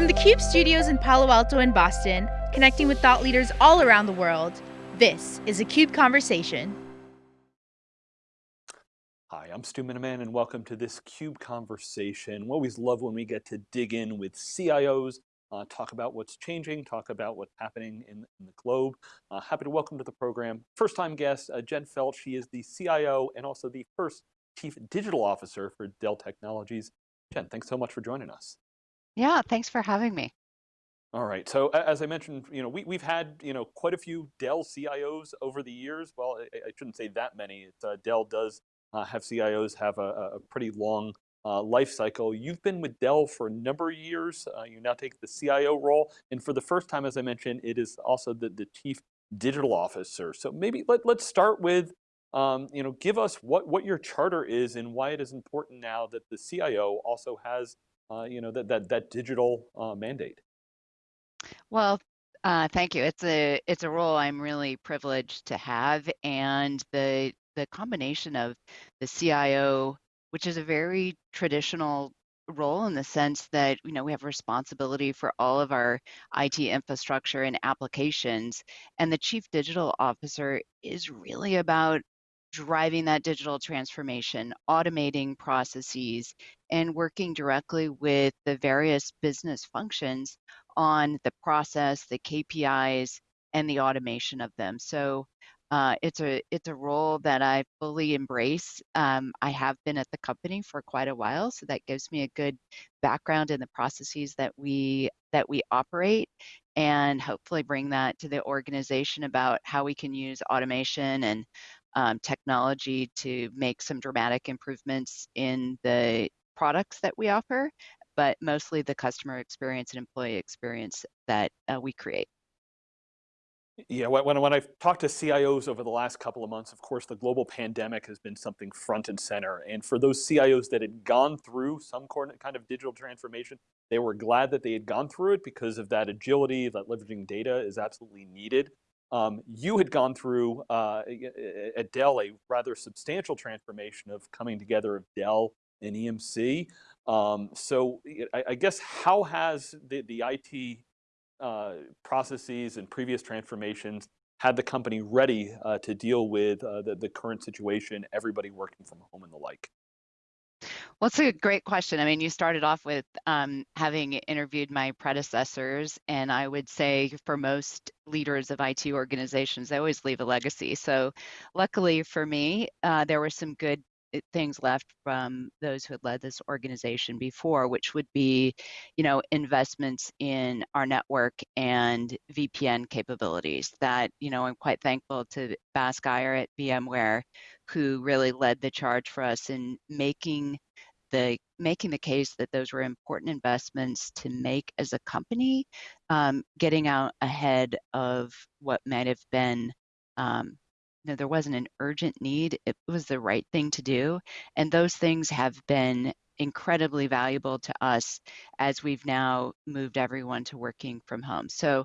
From the CUBE studios in Palo Alto and Boston, connecting with thought leaders all around the world, this is a CUBE Conversation. Hi, I'm Stu Miniman and welcome to this CUBE Conversation. We always love when we get to dig in with CIOs, uh, talk about what's changing, talk about what's happening in, in the globe. Uh, happy to welcome to the program, first time guest, uh, Jen Felch. She is the CIO and also the first Chief Digital Officer for Dell Technologies. Jen, thanks so much for joining us. Yeah, thanks for having me. All right, so as I mentioned, you know, we, we've had, you know, quite a few Dell CIOs over the years. Well, I, I shouldn't say that many. Uh, Dell does uh, have CIOs have a, a pretty long uh, life cycle. You've been with Dell for a number of years. Uh, you now take the CIO role. And for the first time, as I mentioned, it is also the, the chief digital officer. So maybe let, let's start with, um, you know, give us what, what your charter is and why it is important now that the CIO also has, uh, you know, that, that, that digital uh, mandate. Well, uh, thank you. It's a it's a role I'm really privileged to have, and the the combination of the CIO, which is a very traditional role in the sense that you know we have responsibility for all of our IT infrastructure and applications, and the chief digital officer is really about driving that digital transformation, automating processes, and working directly with the various business functions on the process, the KPIs, and the automation of them. So uh, it's a it's a role that I fully embrace. Um, I have been at the company for quite a while, so that gives me a good background in the processes that we that we operate, and hopefully bring that to the organization about how we can use automation and um, technology to make some dramatic improvements in the products that we offer, but mostly the customer experience and employee experience that uh, we create. Yeah, when, when I've talked to CIOs over the last couple of months, of course, the global pandemic has been something front and center. And for those CIOs that had gone through some kind of digital transformation, they were glad that they had gone through it because of that agility, that leveraging data is absolutely needed. Um, you had gone through uh, at Dell a rather substantial transformation of coming together of Dell and EMC. Um, so I, I, guess how has the, the IT uh, processes and previous transformations had the company ready uh, to deal with uh, the, the current situation, everybody working from home and the like? Well, it's a great question. I mean, you started off with um, having interviewed my predecessors, and I would say for most leaders of IT organizations, they always leave a legacy. So, luckily for me, uh, there were some good things left from those who had led this organization before, which would be, you know, investments in our network and VPN capabilities. That, you know, I'm quite thankful to Bask Iyer at VMware, who really led the charge for us in making the making the case that those were important investments to make as a company, um, getting out ahead of what might have been um, know, there wasn't an urgent need. It was the right thing to do. And those things have been incredibly valuable to us as we've now moved everyone to working from home. So,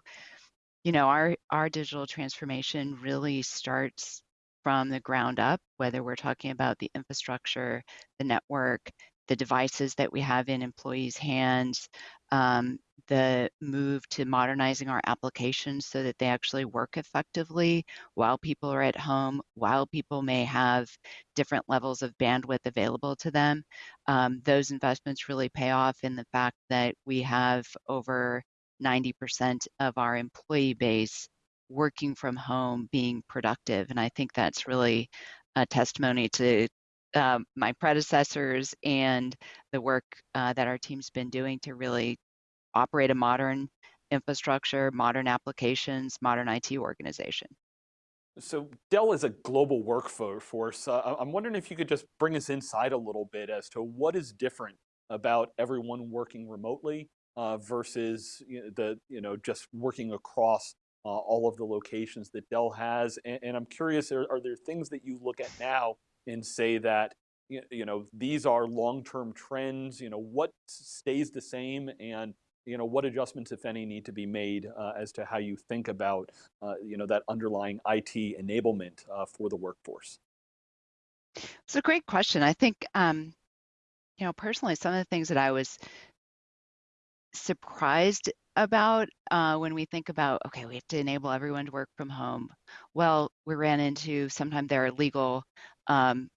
you know, our, our digital transformation really starts from the ground up, whether we're talking about the infrastructure, the network, the devices that we have in employees' hands, um, the move to modernizing our applications so that they actually work effectively while people are at home, while people may have different levels of bandwidth available to them. Um, those investments really pay off in the fact that we have over 90% of our employee base working from home being productive. And I think that's really a testimony to um, my predecessors and the work uh, that our team's been doing to really operate a modern infrastructure, modern applications, modern IT organization. So Dell is a global workforce. Uh, I'm wondering if you could just bring us inside a little bit as to what is different about everyone working remotely uh, versus you know, the you know just working across all of the locations that Dell has. And, and I'm curious, are, are, there things that you look at now and say that you know these are long-term trends? You know what stays the same and you know, what adjustments, if any, need to be made uh, as to how you think about, uh, you know, that underlying IT enablement uh, for the workforce? It's a great question. I think, um, you know, personally, some of the things that I was surprised about uh, when we think about, okay, we have to enable everyone to work from home. Well, we ran into sometimes there are legal um,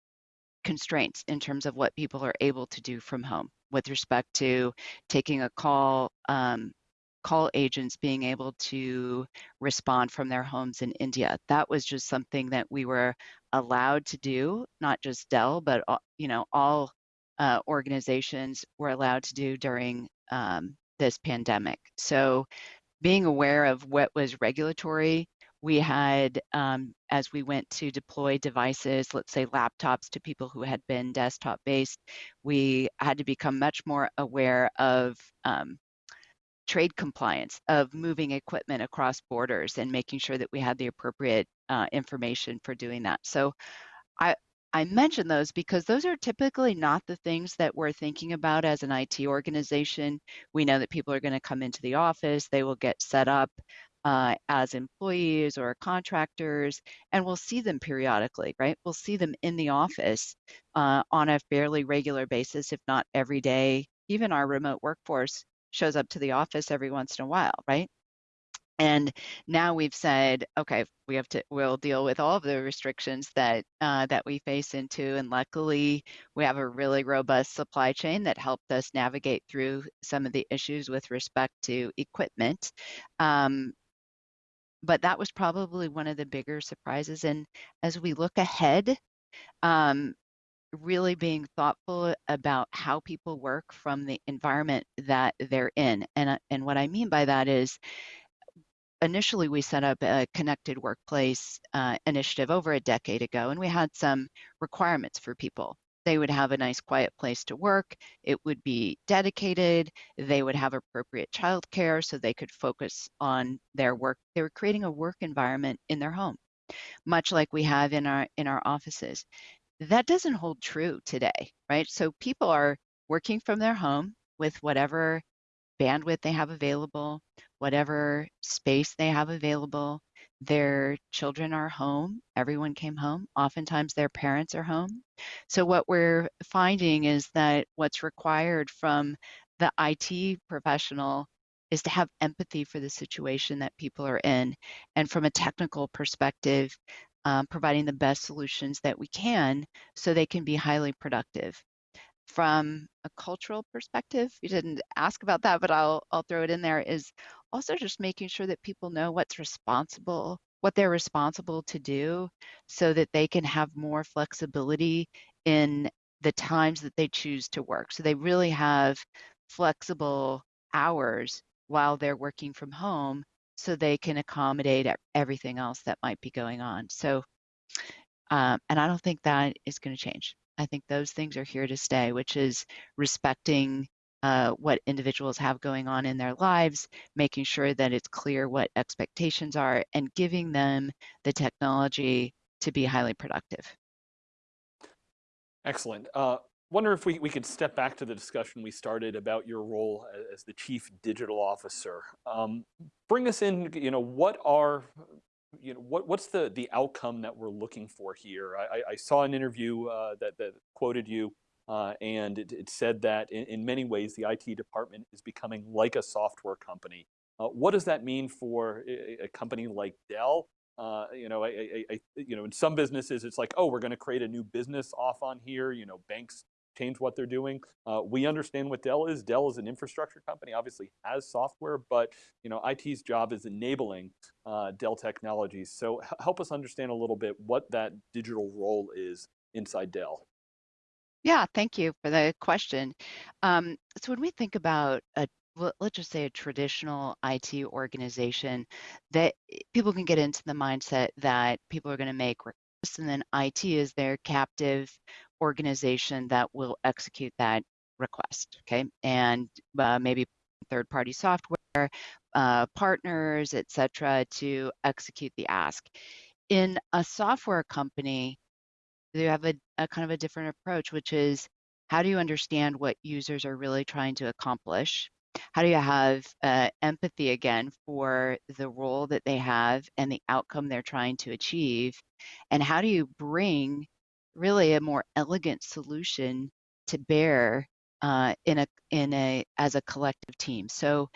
constraints in terms of what people are able to do from home with respect to taking a call, um, call agents being able to respond from their homes in India. That was just something that we were allowed to do, not just Dell, but you know all uh, organizations were allowed to do during um, this pandemic. So being aware of what was regulatory, we had, um, as we went to deploy devices, let's say laptops to people who had been desktop based, we had to become much more aware of um, trade compliance, of moving equipment across borders and making sure that we had the appropriate uh, information for doing that. So I, I mention those because those are typically not the things that we're thinking about as an IT organization. We know that people are going to come into the office, they will get set up uh, as employees or contractors, and we'll see them periodically, right? We'll see them in the office uh, on a fairly regular basis, if not every day. Even our remote workforce shows up to the office every once in a while, right? And now we've said, okay, we have to, we'll deal with all of the restrictions that uh, that we face into. And luckily, we have a really robust supply chain that helped us navigate through some of the issues with respect to equipment. Um, but that was probably one of the bigger surprises. And as we look ahead, um, really being thoughtful about how people work from the environment that they're in. And, uh, and what I mean by that is initially we set up a connected workplace uh, initiative over a decade ago, and we had some requirements for people. They would have a nice quiet place to work. It would be dedicated. They would have appropriate childcare so they could focus on their work. They were creating a work environment in their home, much like we have in our in our offices. That doesn't hold true today, right? So people are working from their home with whatever bandwidth they have available, whatever space they have available. Their children are home. Everyone came home. Oftentimes their parents are home. So what we're finding is that what's required from the IT professional is to have empathy for the situation that people are in. And from a technical perspective, um, providing the best solutions that we can so they can be highly productive from a cultural perspective, you didn't ask about that, but I'll I'll throw it in there, is also just making sure that people know what's responsible, what they're responsible to do so that they can have more flexibility in the times that they choose to work. So they really have flexible hours while they're working from home so they can accommodate everything else that might be going on. So, um, and I don't think that is going to change. I think those things are here to stay, which is respecting uh, what individuals have going on in their lives, making sure that it's clear what expectations are, and giving them the technology to be highly productive. Excellent. Uh, wonder if we, we could step back to the discussion we started about your role as the chief digital officer. Um, bring us in, you know, what are you know, what, what's the, the outcome that we're looking for here? I, I saw an interview uh, that, that quoted you uh, and it, it, said that in, in, many ways the IT department is becoming like a software company. Uh, what does that mean for a, a company like Dell? Uh, you know, I, I, you know, in some businesses it's like, oh, we're going to create a new business off on here. You know, banks change what they're doing. Uh, we understand what Dell is. Dell is an infrastructure company, obviously has software, but you know, IT's job is enabling uh, Dell technologies. So help us understand a little bit what that digital role is inside Dell. Yeah, thank you for the question. Um, so when we think about a let's just say a traditional IT organization that eh, people can get into the mindset that people are going to make requests and then IT is their captive organization that will execute that request, okay? And uh, maybe third-party software, uh, partners, et cetera, to execute the ask. In a software company, they have a, a kind of a different approach, which is how do you understand what users are really trying to accomplish? How do you have uh, empathy again for the role that they have and the outcome they're trying to achieve? And how do you bring really a more elegant solution to bear uh, in a in a as a collective team. So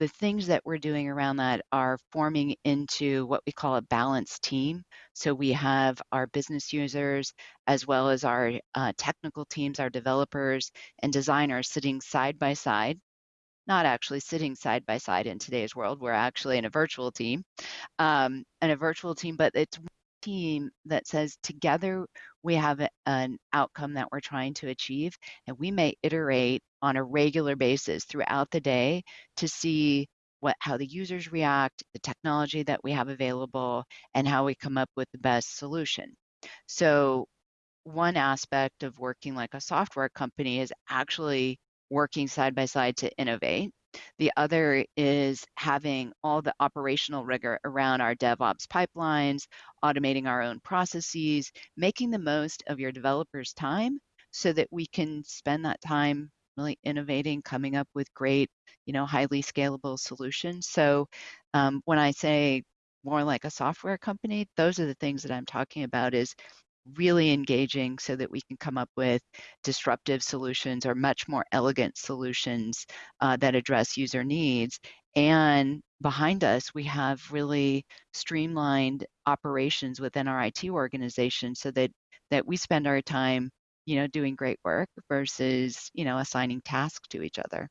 the things that we're doing around that are forming into what we call a balanced team. So we have our business users as well as our uh, technical teams, our developers and designers sitting side by side not actually sitting side by side in today's world. We're actually in a virtual team, um, and a virtual team, but it's team that says together we have a, an outcome that we're trying to achieve, and we may iterate on a regular basis throughout the day to see what how the users react, the technology that we have available, and how we come up with the best solution. So one aspect of working like a software company is actually working side by side to innovate. The other is having all the operational rigor around our DevOps pipelines, automating our own processes, making the most of your developers' time so that we can spend that time really innovating, coming up with great, you know, highly scalable solutions. So um, when I say more like a software company, those are the things that I'm talking about is really engaging so that we can come up with disruptive solutions or much more elegant solutions uh, that address user needs. And behind us, we have really streamlined operations within our IT organization so that that we spend our time, you know, doing great work versus, you know, assigning tasks to each other.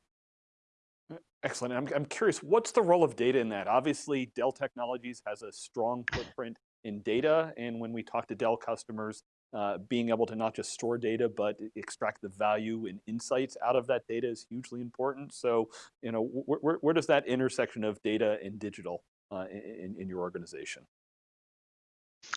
Excellent. I'm, I'm curious, what's the role of data in that? Obviously, Dell Technologies has a strong footprint in data. And when we talk to Dell customers, uh, being able to not just store data, but extract the value and insights out of that data is hugely important. So, you know, wh wh where does that intersection of data and digital uh, in, in your organization?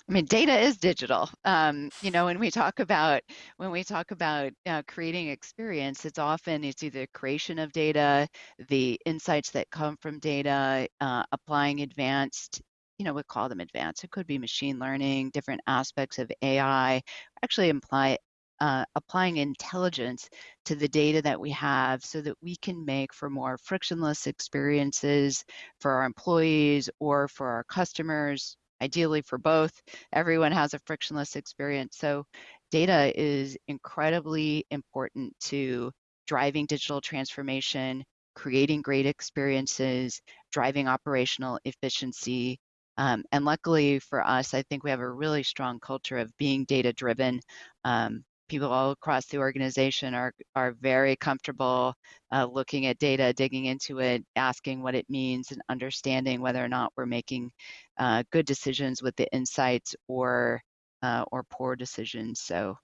I mean, data is digital. Um, you know, when we talk about when we talk about uh, creating experience, it's often it's either creation of data, the insights that come from data, uh, applying advanced you know, we call them advanced. It could be machine learning, different aspects of AI, actually imply uh, applying intelligence to the data that we have so that we can make for more frictionless experiences for our employees or for our customers, ideally for both. Everyone has a frictionless experience. So data is incredibly important to driving digital transformation, creating great experiences, driving operational efficiency, um, and luckily for us, I think we have a really strong culture of being data driven. Um, people all across the organization are, are very comfortable uh, looking at data, digging into it, asking what it means, and understanding whether or not we're making uh, good decisions with the insights or uh, or poor decisions. So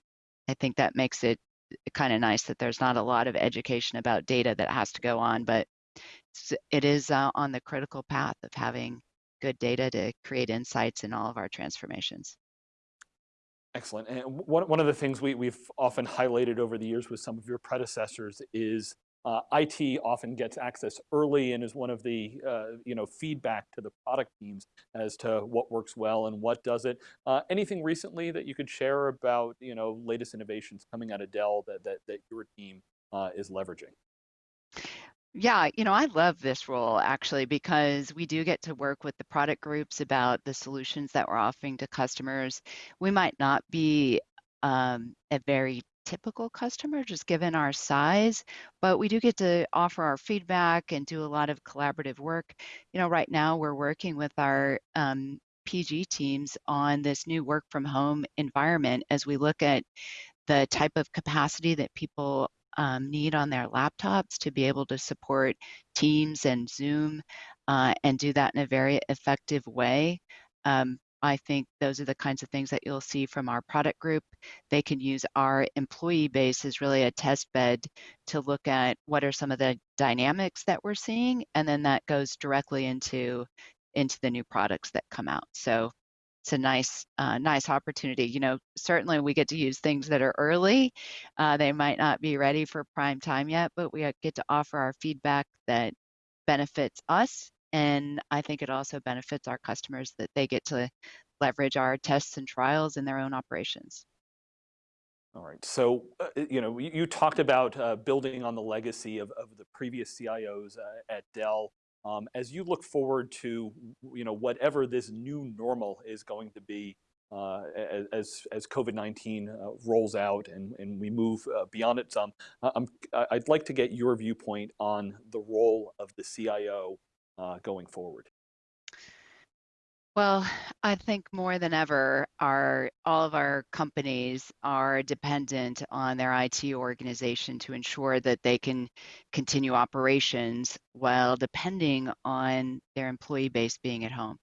I think that makes it kind of nice that there's not a lot of education about data that has to go on, but it is uh, on the critical path of having good data to create insights in all of our transformations. Excellent. And one, one of the things we, we've often highlighted over the years with some of your predecessors is uh, IT often gets access early and is one of the uh, you know feedback to the product teams as to what works well and what doesn't. Uh, anything recently that you could share about you know latest innovations coming out of Dell that that, that your team uh, is leveraging? Yeah, you know, I love this role actually because we do get to work with the product groups about the solutions that we're offering to customers. We might not be um, a very typical customer just given our size, but we do get to offer our feedback and do a lot of collaborative work. You know, right now we're working with our um, PG teams on this new work from home environment as we look at the type of capacity that people um, need on their laptops to be able to support Teams and Zoom uh, and do that in a very effective way. Um, I think those are the kinds of things that you'll see from our product group. They can use our employee base as really a test bed to look at what are some of the dynamics that we're seeing, and then that goes directly into into the new products that come out. So it's a nice uh, nice opportunity you know certainly we get to use things that are early uh, they might not be ready for prime time yet but we uh, get to offer our feedback that benefits us and i think it also benefits our customers that they get to leverage our tests and trials in their own operations all right, so uh, you know you, you talked about uh, building on the legacy of, of the previous CIOs uh, at Dell. Um, as you look forward to you know whatever this new normal is going to be, uh, as, as COVID-19 uh, rolls out and, and we move uh, beyond it some. I'm, I'd like to get your viewpoint on the role of the CIO uh, going forward. Well, I think more than ever, our all of our companies are dependent on their IT organization to ensure that they can continue operations while depending on their employee base being at home.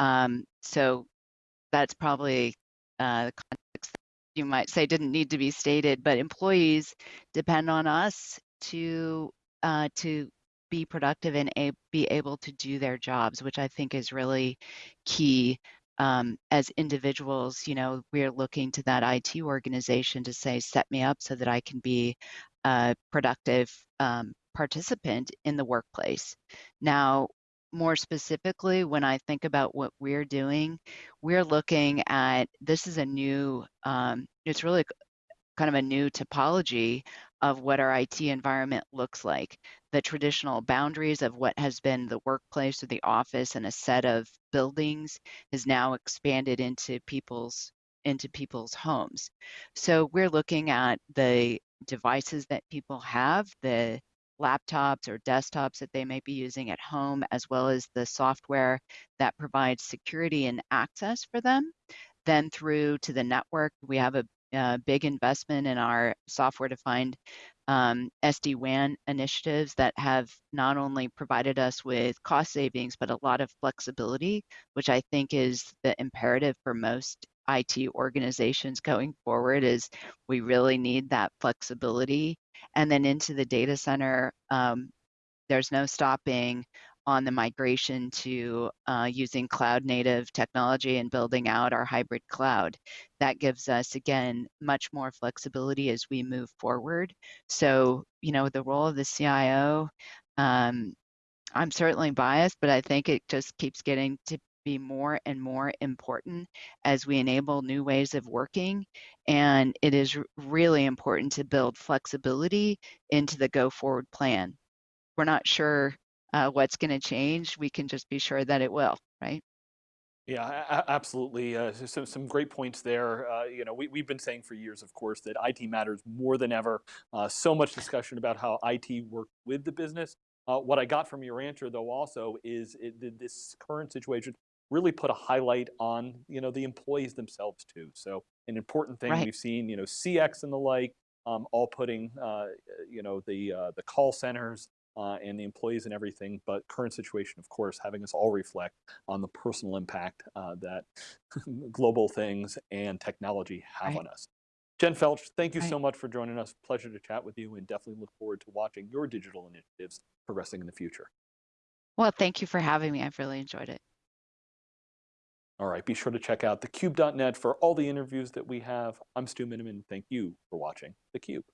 Um, so that's probably uh, the context you might say didn't need to be stated, but employees depend on us to uh, to be productive and a- be able to do their jobs, which I think is really key. Um, as individuals, you know, we're looking to that IT organization to say, set me up so that I can be a productive um, participant in the workplace. Now, more specifically, when I think about what we're doing, we're looking at this is a new, um, it's really kind of a new topology of what our IT environment looks like. The traditional boundaries of what has been the workplace or the office and a set of buildings is now expanded into people's into people's homes. So we're looking at the devices that people have, the laptops or desktops that they may be using at home, as well as the software that provides security and access for them. Then through to the network, we have a uh, big investment in our software-defined um, SD-WAN initiatives that have not only provided us with cost savings, but a lot of flexibility, which I think is the imperative for most IT organizations going forward is we really need that flexibility. And then into the data center, um, there's no stopping on the migration to uh, using cloud native technology and building out our hybrid cloud. That gives us, again, much more flexibility as we move forward. So, you know, the role of the CIO, um, I'm certainly biased, but I think it just keeps getting to be more and more important as we enable new ways of working. And it is really important to build flexibility into the go forward plan. We're not sure uh, what's going to change, we can just be sure that it will, right? Yeah, absolutely. Uh, so some great points there. Uh, you know, we, we've been saying for years, of course, that IT matters more than ever. Uh, so much discussion about how IT works with the business. Uh, what I got from your answer, though, also is it, this current situation really put a highlight on, you know, the employees themselves too. So an important thing right. we've seen, you know, CX and the like, um, all putting, uh, you know, the the call centers uh, and the employees and everything, but current situation, of course, having us all reflect on the personal impact uh, that global things and technology have right. on us. Jen Felch, thank you right. so much for joining us. Pleasure to chat with you and definitely look forward to watching your digital initiatives progressing in the future. Well, thank you for having me. I've really enjoyed it. All right, be sure to check out thecube.net for all the interviews that we have. I'm Stu Miniman. Thank you for watching theCUBE.